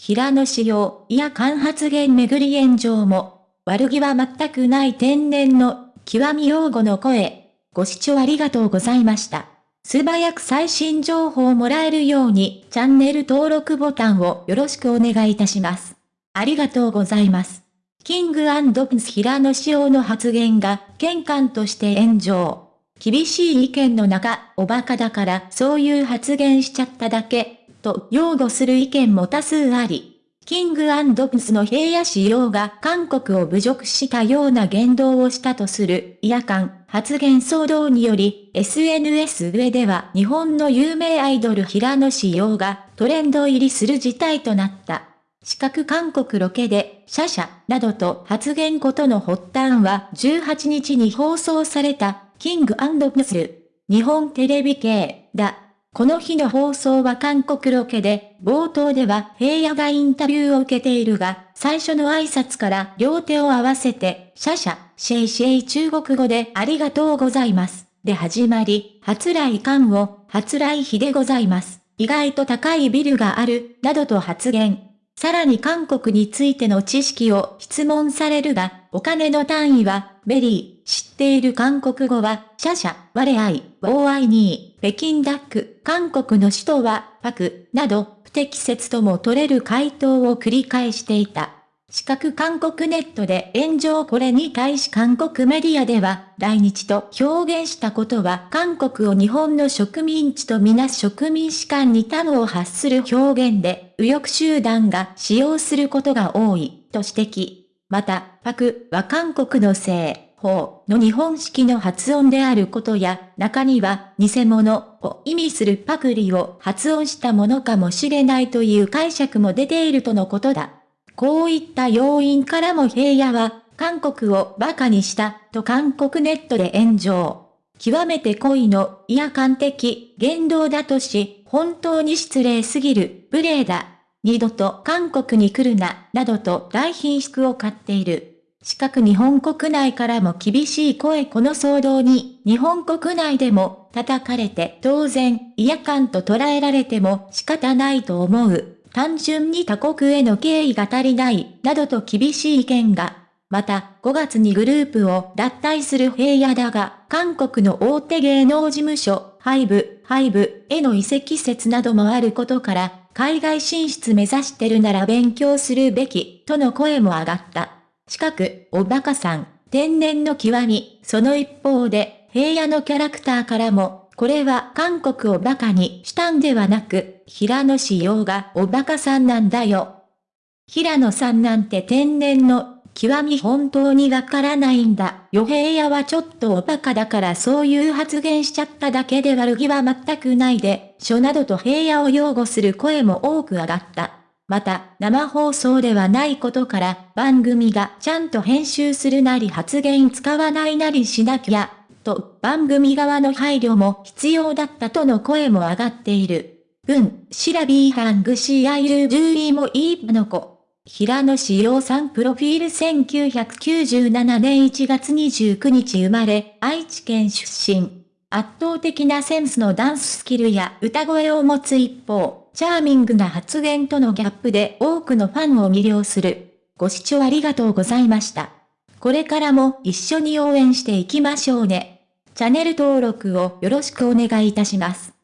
平野紫耀、いや間発言めぐり炎上も、悪気は全くない天然の、極み用語の声。ご視聴ありがとうございました。素早く最新情報をもらえるように、チャンネル登録ボタンをよろしくお願いいたします。ありがとうございます。キングプンス平野紫耀の発言が、玄関として炎上。厳しい意見の中、おバカだからそういう発言しちゃっただけ、と擁護する意見も多数あり、キングアンドプスの平野仕様が韓国を侮辱したような言動をしたとする、夜間発言騒動により、SNS 上では日本の有名アイドル平野仕様がトレンド入りする事態となった。四角韓国ロケで、シャシャ、などと発言ことの発端は18日に放送された、キングアンドプスル、日本テレビ系、だ。この日の放送は韓国ロケで、冒頭では平野がインタビューを受けているが、最初の挨拶から両手を合わせて、シャシャ、シェイシェイ中国語でありがとうございます。で始まり、初来韓を、初来日でございます。意外と高いビルがある、などと発言。さらに韓国についての知識を質問されるが、お金の単位は、ベリー、知っている韓国語は、シャシャ、我愛、我爱你、北京ダック、韓国の首都は、パク、など、不適切とも取れる回答を繰り返していた。四角韓国ネットで炎上これに対し韓国メディアでは、来日と表現したことは韓国を日本の植民地とみなす植民士間に端を発する表現で、右翼集団が使用することが多い、と指摘。また、パクは韓国の西方の日本式の発音であることや、中には偽物を意味するパクリを発音したものかもしれないという解釈も出ているとのことだ。こういった要因からも平野は、韓国を馬鹿にしたと韓国ネットで炎上。極めて恋の、いや感的、言動だとし、本当に失礼すぎる、無礼だ。二度と韓国に来るな、などと大品縮を買っている。しかく日本国内からも厳しい声この騒動に、日本国内でも叩かれて当然、嫌感と捉えられても仕方ないと思う。単純に他国への敬意が足りない、などと厳しい意見が。また、5月にグループを脱退する平野だが、韓国の大手芸能事務所、ハイブ、ハイブへの移籍説などもあることから、海外進出目指してるなら勉強するべき、との声も上がった。近く、おバカさん、天然の極み、その一方で、平野のキャラクターからも、これは韓国を馬鹿にしたんではなく、平野志陽がおバカさんなんだよ。平野さんなんて天然の、極み本当にわからないんだ。よ平野はちょっとおバカだからそういう発言しちゃっただけで悪気は全くないで、書などと平野を擁護する声も多く上がった。また、生放送ではないことから、番組がちゃんと編集するなり発言使わないなりしなきゃ、と番組側の配慮も必要だったとの声も上がっている。文、シラビーハングシーアイルジューイもいいの子。平野志陽さんプロフィール1997年1月29日生まれ、愛知県出身。圧倒的なセンスのダンススキルや歌声を持つ一方、チャーミングな発言とのギャップで多くのファンを魅了する。ご視聴ありがとうございました。これからも一緒に応援していきましょうね。チャンネル登録をよろしくお願いいたします。